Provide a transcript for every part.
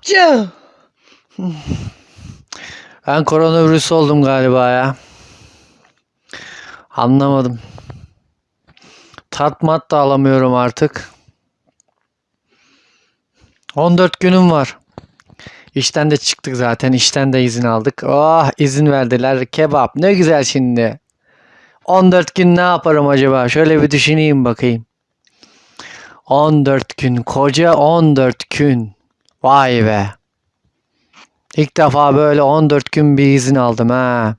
Apça. Ben koronavirüs oldum galiba ya. Anlamadım. Tat mat da alamıyorum artık. 14 günüm var. İşten de çıktık zaten. İşten de izin aldık. Oh izin verdiler. Kebap ne güzel şimdi. 14 gün ne yaparım acaba? Şöyle bir düşüneyim bakayım. 14 gün. Koca 14 gün. Vay be. İlk defa böyle 14 gün bir izin aldım ha.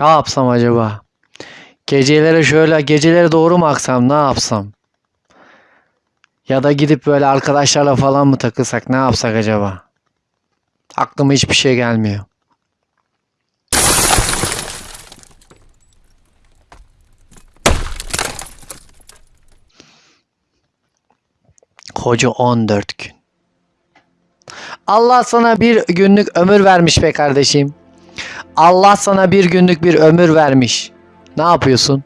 Ne yapsam acaba? Gecelere şöyle gecelere doğru mu aksam ne yapsam? Ya da gidip böyle arkadaşlarla falan mı takılsak ne yapsak acaba? Aklıma hiçbir şey gelmiyor. Koca 14 gün. Allah sana bir günlük ömür vermiş be kardeşim. Allah sana bir günlük bir ömür vermiş. Ne yapıyorsun?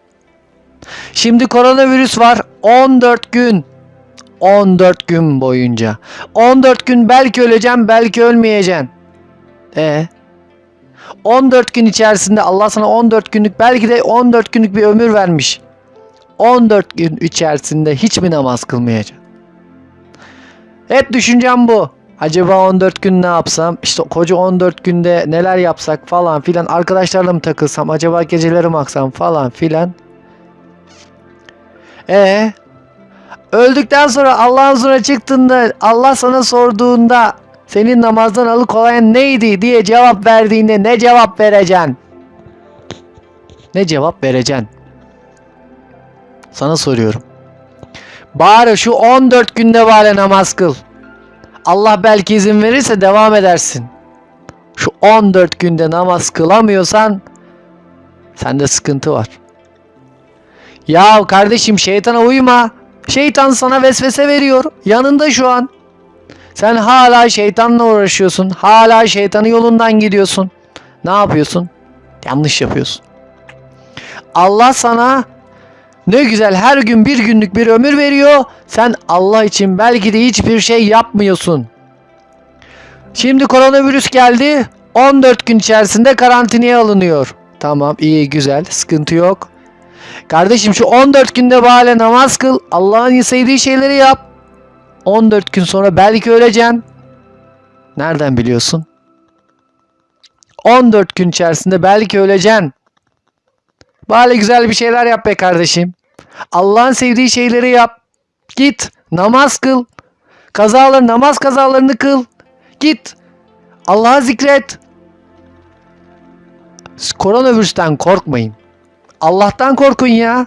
Şimdi koronavirüs var 14 gün. 14 gün boyunca. 14 gün belki öleceğim, belki ölmeyeceksin. E 14 gün içerisinde Allah sana 14 günlük belki de 14 günlük bir ömür vermiş. 14 gün içerisinde hiç mi namaz kılmayacaksın? Hep düşüncem bu. Acaba 14 gün ne yapsam? İşte koca 14 günde neler yapsak falan filan. Arkadaşlarla mı takılsam? Acaba geceleri mi aksam falan filan. E öldükten sonra Allah'ın huzuruna çıktığında Allah sana sorduğunda senin namazdan alıkoyan neydi diye cevap verdiğinde ne cevap vereceksin? Ne cevap vereceksin? Sana soruyorum. Bari şu 14 günde bari namaz kıl. Allah belki izin verirse devam edersin. Şu 14 günde namaz kılamıyorsan sende sıkıntı var. Ya kardeşim şeytana uyma. Şeytan sana vesvese veriyor. Yanında şu an. Sen hala şeytanla uğraşıyorsun. Hala şeytanın yolundan gidiyorsun. Ne yapıyorsun? Yanlış yapıyorsun. Allah sana ne güzel her gün bir günlük bir ömür veriyor. Sen Allah için belki de hiçbir şey yapmıyorsun. Şimdi koronavirüs geldi. 14 gün içerisinde karantinaya alınıyor. Tamam iyi güzel sıkıntı yok. Kardeşim şu 14 günde bari namaz kıl. Allah'ın sevdiği şeyleri yap. 14 gün sonra belki öleceksin. Nereden biliyorsun? 14 gün içerisinde belki öleceksin. Bari güzel bir şeyler yap be kardeşim. Allah'ın sevdiği şeyleri yap. Git namaz kıl. Kazalar namaz kazalarını kıl. Git. Allah'a zikret. Koronavirüsten korkmayın. Allah'tan korkun ya.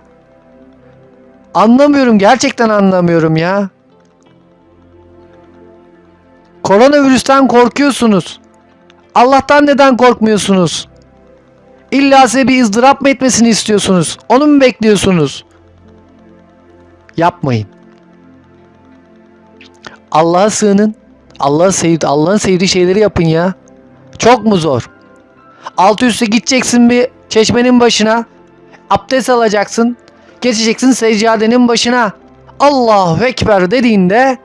Anlamıyorum gerçekten anlamıyorum ya. Koronavirüsten korkuyorsunuz. Allah'tan neden korkmuyorsunuz? İlla size bir ızdırap mı etmesini istiyorsunuz? Onu mu bekliyorsunuz? Yapmayın. Allah'a sığının. Allah'ı sevdi, Allah'ın sevdiği şeyleri yapın ya. Çok mu zor? Altı üstte gideceksin bir çeşmenin başına. Abdest alacaksın. Geçeceksin seccadenin başına. Allahu Ekber dediğinde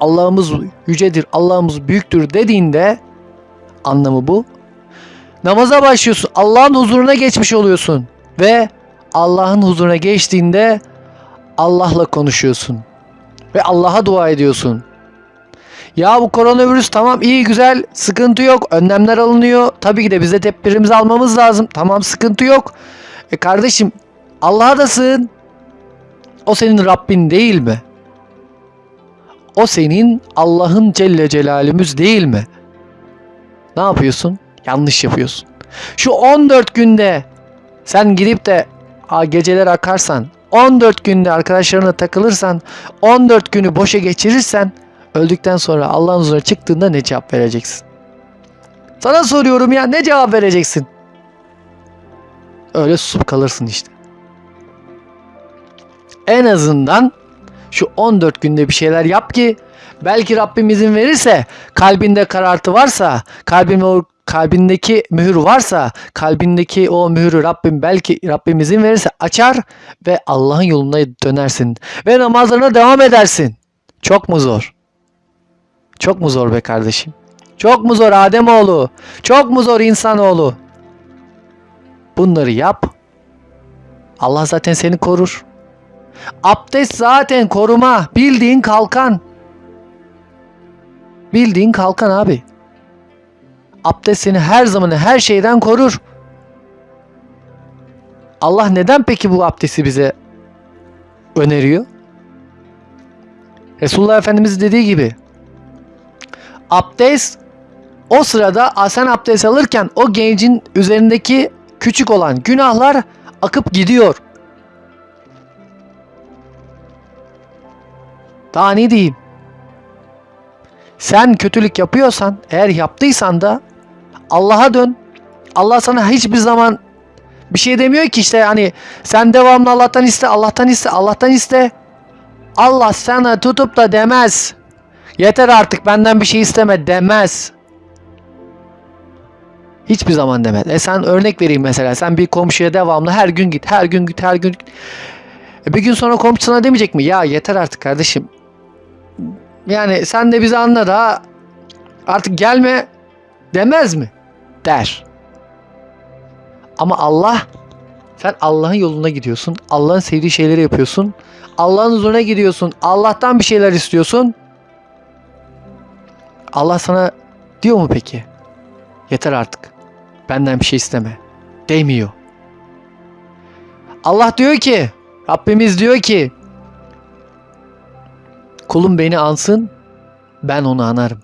Allah'ımız yücedir, Allah'ımız büyüktür dediğinde anlamı bu. Namaza başlıyorsun. Allah'ın huzuruna geçmiş oluyorsun. Ve Allah'ın huzuruna geçtiğinde Allah'la konuşuyorsun. Ve Allah'a dua ediyorsun. Ya bu koronavirüs tamam iyi güzel sıkıntı yok. Önlemler alınıyor. Tabii ki de biz de tedbirimizi almamız lazım. Tamam sıkıntı yok. E kardeşim Allah'a da sığın. O senin Rabbin değil mi? O senin Allah'ın Celle Celalimiz değil mi? Ne yapıyorsun? Yanlış yapıyorsun. Şu 14 günde sen gidip de geceler akarsan 14 günde arkadaşlarına takılırsan 14 günü boşa geçirirsen öldükten sonra Allah'ın huzuruna çıktığında ne cevap vereceksin? Sana soruyorum ya ne cevap vereceksin? Öyle susup kalırsın işte. En azından şu 14 günde bir şeyler yap ki belki Rabbim izin verirse kalbinde karartı varsa kalbin o kalbindeki mühür varsa kalbindeki o mühürü Rabbim belki Rabbim izin verirse açar ve Allah'ın yoluna dönersin ve namazlarına devam edersin. Çok mu zor? Çok mu zor be kardeşim? Çok mu zor Ademoğlu? Çok mu zor insanoğlu? Bunları yap. Allah zaten seni korur. Abdest zaten koruma. Bildiğin kalkan. Bildiğin kalkan abi. Abdest seni her zaman her şeyden korur. Allah neden peki bu abdesti bize öneriyor? Resulullah Efendimiz dediği gibi abdest o sırada sen abdest alırken o gencin üzerindeki küçük olan günahlar akıp gidiyor. Daha ne diyeyim? Sen kötülük yapıyorsan, eğer yaptıysan da Allah'a dön. Allah sana hiçbir zaman bir şey demiyor ki işte hani sen devamlı Allah'tan iste, Allah'tan iste, Allah'tan iste. Allah sana tutup da demez. Yeter artık benden bir şey isteme demez. Hiçbir zaman demez. E sen örnek vereyim mesela. Sen bir komşuya devamlı her gün git, her gün git, her gün git. E bir gün sonra komşu sana demeyecek mi? Ya yeter artık kardeşim. Yani sen de bizi anla da artık gelme demez mi? Der. Ama Allah sen Allah'ın yoluna gidiyorsun. Allah'ın sevdiği şeyleri yapıyorsun. Allah'ın huzuruna gidiyorsun. Allah'tan bir şeyler istiyorsun. Allah sana diyor mu peki? Yeter artık. Benden bir şey isteme. Demiyor. Allah diyor ki, Rabbimiz diyor ki, kulum beni ansın, ben onu anarım.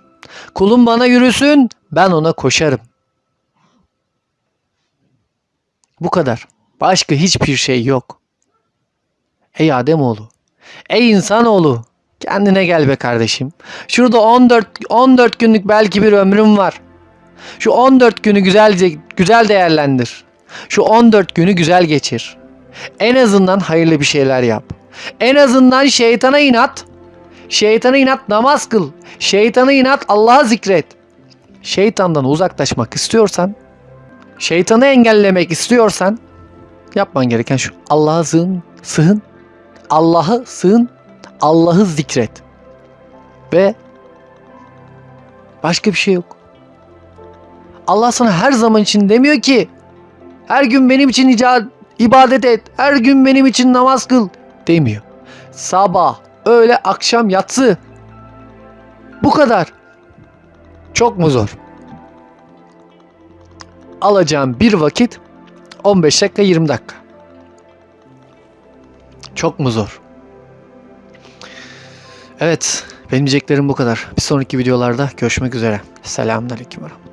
Kulum bana yürüsün, ben ona koşarım. Bu kadar. Başka hiçbir şey yok. Ey Ademoğlu, ey insanoğlu, kendine gel be kardeşim. Şurada 14 14 günlük belki bir ömrüm var. Şu 14 günü güzelce güzel değerlendir. Şu 14 günü güzel geçir. En azından hayırlı bir şeyler yap. En azından şeytana inat. Şeytana inat namaz kıl. Şeytana inat Allah'a zikret. Şeytandan uzaklaşmak istiyorsan, şeytanı engellemek istiyorsan yapman gereken şu. Allah'a sığın, sığın. Allah'ı sığın. Allah'ı zikret. Ve başka bir şey yok. Allah sana her zaman için demiyor ki her gün benim için ibadet et, her gün benim için namaz kıl demiyor. Sabah, öğle, akşam, yatsı. Bu kadar. Çok mu zor? Alacağım bir vakit 15 dakika 20 dakika. Çok mu zor? Evet, benim diyeceklerim bu kadar. Bir sonraki videolarda görüşmek üzere. Selamünaleyküm ve.